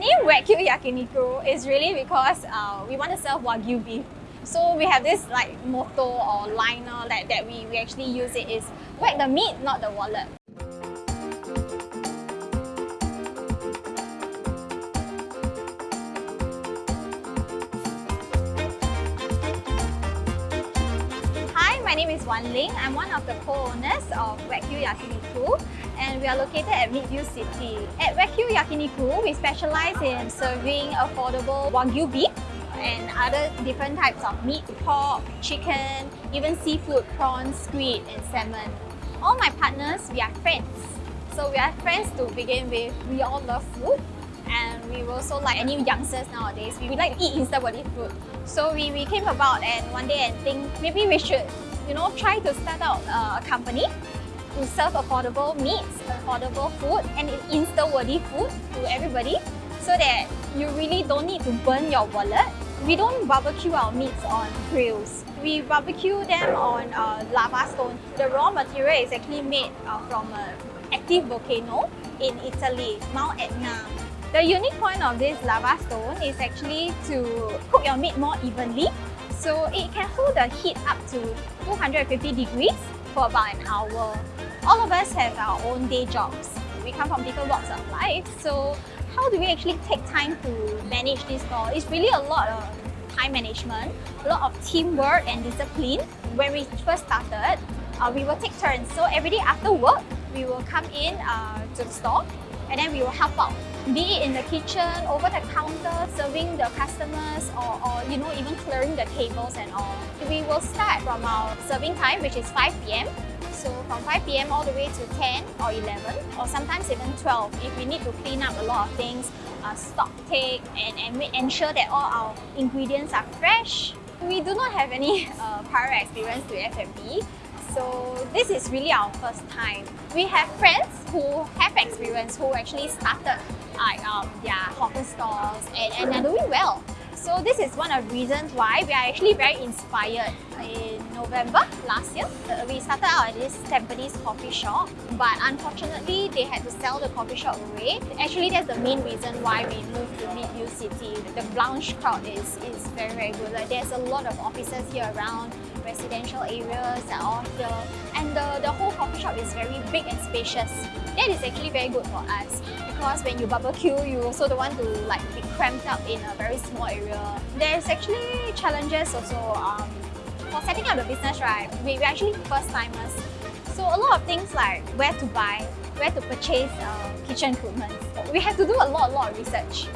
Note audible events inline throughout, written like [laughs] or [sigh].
name Wagyu Yakiniku is really because uh, we want to serve Wagyu beef. So we have this like motto or liner that, that we, we actually use it is whack the meat, not the wallet. Hi, my name is Wan Ling. I'm one of the co-owners of Wagyu Yakiniku and we are located at Midview City. At Wagyu Yakiniku, we specialize in serving affordable Wagyu beef and other different types of meat, pork, chicken, even seafood, prawns, squid and salmon. All my partners, we are friends. So we are friends to begin with. We all love food and we also like any youngsters nowadays, we like to eat instant body food. So we, we came about and one day and think maybe we should you know, try to start out a company to serve affordable meats, affordable food and instant-worthy food to everybody so that you really don't need to burn your wallet. We don't barbecue our meats on grills. We barbecue them on uh, lava stone. The raw material is actually made uh, from an active volcano in Italy, Mount Etna. The unique point of this lava stone is actually to cook your meat more evenly. So it can hold the heat up to 250 degrees for about an hour. All of us have our own day jobs. We come from different walks of life. So how do we actually take time to manage this store? It's really a lot of time management, a lot of teamwork and discipline. When we first started, uh, we will take turns. So every day after work, we will come in uh, to the store and then we will help out be it in the kitchen, over the counter, serving the customers or, or you know even clearing the tables and all. We will start from our serving time which is 5 p.m. So from 5 p.m. all the way to 10 or 11 or sometimes even 12 if we need to clean up a lot of things, uh, stock take and, and ensure that all our ingredients are fresh. We do not have any [laughs] uh, prior experience to F&B so this is really our first time. We have friends who have experience who actually started like um, their hawker stalls and, and they're doing well. So this is one of the reasons why we are actually very inspired. November last year, uh, we started out at this Tampines coffee shop, but unfortunately they had to sell the coffee shop away. Actually, that's the main reason why we moved to Midview City. The Blanche crowd is, is very, very good. Like, there's a lot of offices here around, residential areas are all here, and the, the whole coffee shop is very big and spacious. That is actually very good for us because when you barbecue, you also don't want to like be cramped up in a very small area. There's actually challenges also. Um, for setting up the business, right, we, we're actually first timers. So a lot of things like where to buy, where to purchase uh, kitchen equipment. We have to do a lot, lot of research.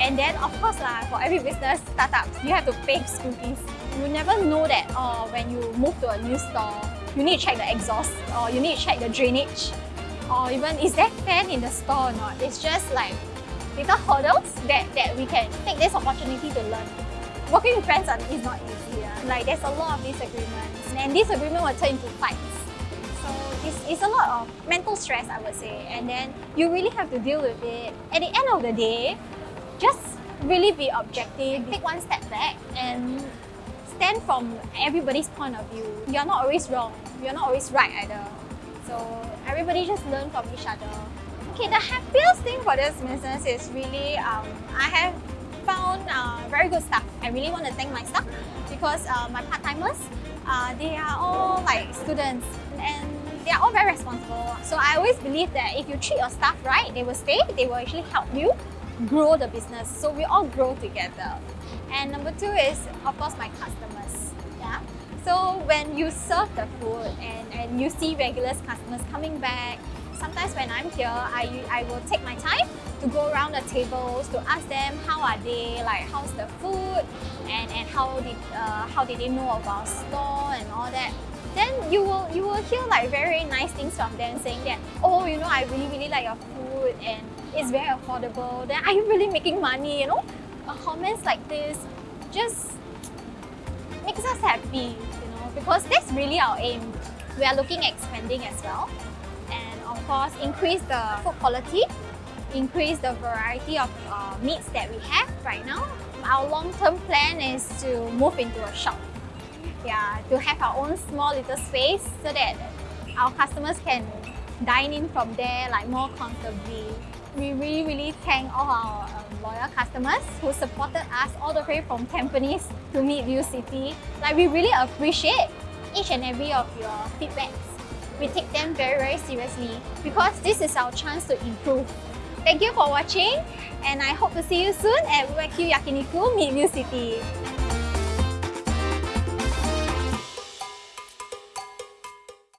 And then of course, uh, for every business startup, you have to pay school fees. You never know that uh, when you move to a new store, you need to check the exhaust or you need to check the drainage or even is there fan in the store or not. It's just like little hurdles that, that we can take this opportunity to learn. Working with friends is not easy. Yeah? Like there's a lot of disagreements and disagreement will turn into fights. So it's, it's a lot of mental stress I would say and then you really have to deal with it. At the end of the day, just really be objective, take one step back and stand from everybody's point of view. You're not always wrong, you're not always right either. So everybody just learn from each other. Okay, the happiest thing for this business is really um, I have found uh, very good staff. I really want to thank my staff because uh, my part-timers, uh, they are all like students and they are all very responsible. So I always believe that if you treat your staff right, they will stay, they will actually help you grow the business. So we all grow together. And number two is, of course, my customers. Yeah. So when you serve the food and, and you see regular customers coming back, sometimes when I'm here, I, I will take my time to go around the tables to ask them how are they, like how's the food, and, and how did uh, how did they know about store and all that. Then you will you will hear like very nice things from them saying that, oh, you know, I really really like your food and it's very affordable. Then are you really making money? You know, uh, comments like this just makes us happy, you know, because that's really our aim. We are looking at expanding as well. Of course, increase the food quality, increase the variety of uh, meats that we have right now. Our long-term plan is to move into a shop. Yeah, to have our own small little space so that our customers can dine in from there like more comfortably. we really, really thank all our um, loyal customers who supported us all the way from Tampines to Midview City. Like we really appreciate each and every of your feedbacks. We take them very, very seriously because this is our chance to improve. Thank you for watching and I hope to see you soon at Wagyu Yakiniku Midview City.